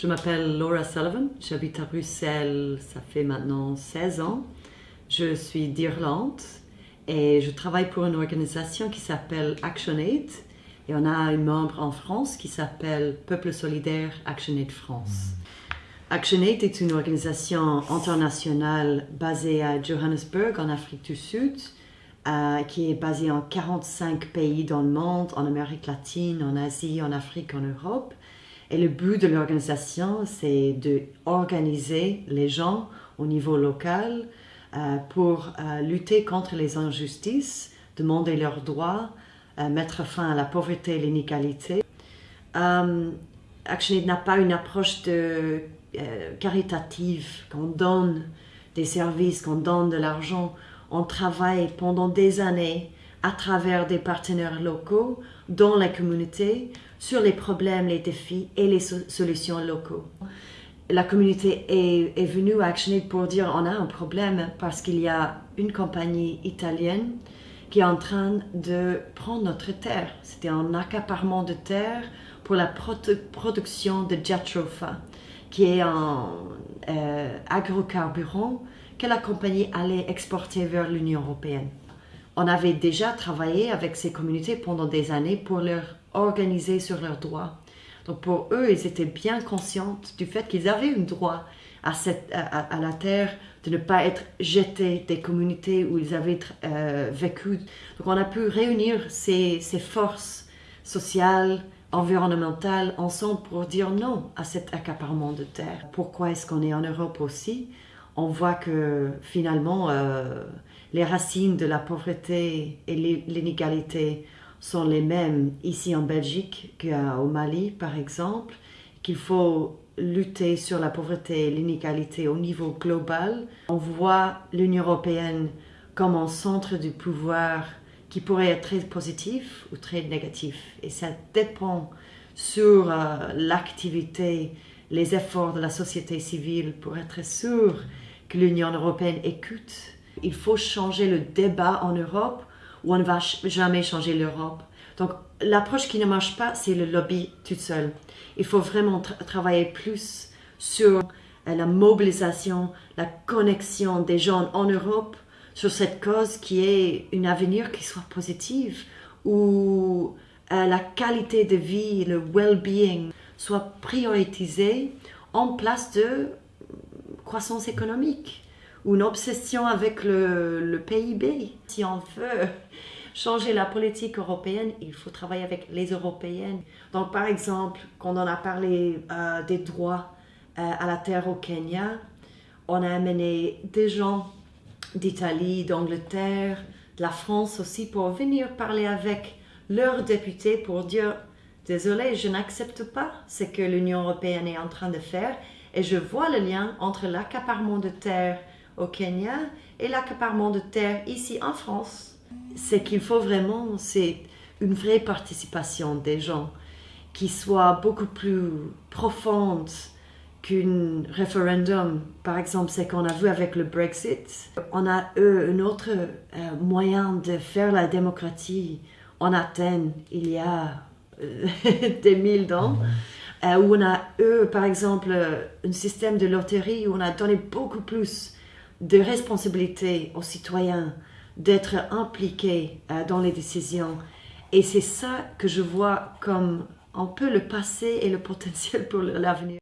Je m'appelle Laura Sullivan, j'habite à Bruxelles, ça fait maintenant 16 ans. Je suis d'Irlande et je travaille pour une organisation qui s'appelle ActionAid et on a un membre en France qui s'appelle Peuple Solidaire ActionAid France. ActionAid est une organisation internationale basée à Johannesburg en Afrique du Sud euh, qui est basée en 45 pays dans le monde, en Amérique latine, en Asie, en Afrique, en Europe. Et le but de l'organisation, c'est d'organiser les gens au niveau local euh, pour euh, lutter contre les injustices, demander leurs droits, mettre fin à la pauvreté et l'inégalité. ActionAid n'a pas une approche caritative, qu'on donne des services, qu'on donne de l'argent on travaille pendant des années à travers des partenaires locaux dans la communauté sur les problèmes, les défis et les solutions locaux. La communauté est, venue à ActionAid pour dire on a un problème parce qu'il y a une compagnie italienne qui est en train de prendre notre terre. C'était un accaparement de terre pour la production de Jatropha, qui est un euh, agrocarburant que la compagnie allait exporter vers l'Union européenne. On avait déjà travaillé avec ces communautés pendant des années pour leur organiser sur leurs droits. Donc pour eux, ils étaient bien conscients du fait qu'ils avaient un droit à, cette, à, la terre, de ne pas être jetés des communautés où ils avaient euh, vécu. Donc on a pu réunir ces, ces forces sociales, environnementales ensemble pour dire non à cet accaparement de terre. Pourquoi est-ce qu'on est en Europe aussi? On voit que finalement, euh, les racines de la pauvreté et l'inégalité sont les mêmes ici en Belgique qu'au Mali, par exemple, qu'il faut lutter sur la pauvreté et l'inégalité au niveau global. On voit l'Union européenne comme un centre du pouvoir qui pourrait être très positif ou très négatif. Et ça dépend sur euh, l'activité, les efforts de la société civile pour être sûr que l'Union européenne écoute. Il faut changer le débat en Europe ou on ne va jamais changer l'Europe. Donc l'approche qui ne marche pas, c'est le lobby tout seul. Il faut vraiment travailler plus sur euh, la mobilisation, la connexion des gens en Europe sur cette cause qui est une avenir qui soit positive, où euh, la qualité de vie, le well-being soit prioritisé en place de croissance économique ou une obsession avec le, PIB. Si on veut changer la politique européenne, il faut travailler avec les Européennes. Donc par exemple, quand on a parlé euh, des droits euh, à la terre au Kenya, on a amené des gens d'Italie, d'Angleterre, de la France aussi pour venir parler avec leurs députés pour dire désolé, je n'accepte pas ce que l'Union européenne est en train de faire et je vois le lien entre l'accaparement de terre au Kenya et l'accaparement de terre ici en France. C'est qu'il faut vraiment, c'est une vraie participation des gens qui soit beaucoup plus profonde qu'un référendum. Par exemple, c'est qu'on a vu avec le Brexit. On a eu un autre euh, moyen de faire la démocratie en Athènes il y a euh, des mille ans. Euh, où on a eu, par exemple, un système de loterie où on a donné beaucoup plus de responsabilité aux citoyens d'être impliqués euh, dans les décisions. Et c'est ça que je vois comme un peu le passé et le potentiel pour l'avenir.